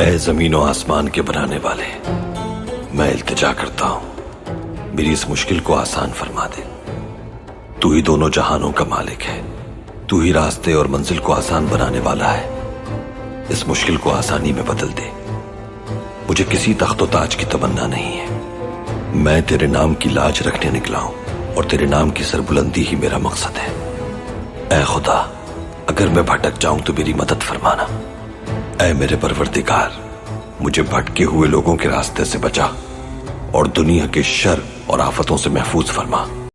ए ज़मीन आसमान के बनाने वाले, मैं इल्तिजा करता हूँ। मेरी इस मुश्किल को आसान फरमा दे। तू ही दोनों जहानों का मालिक है। तू ही रास्ते और मंजिल को आसान बनाने वाला है। इस मुश्किल को आसानी में बदल दे। मुझे किसी तख्तो ताज की तमन्ना नहीं है। मैं तेरे नाम की लाज रखने निकला हूँ और तेरे नाम की सरबुलंदी ही मेरा मकसद है। ए खुदा, अगर मैं भटक जाऊँ तो मेरी मदद फरमाना। ऐ मेरे परवरदिगार, मुझे भटके हुए लोगों के रास्ते से बचा और दुनिया के शर और आफतों से महफूज फरमा।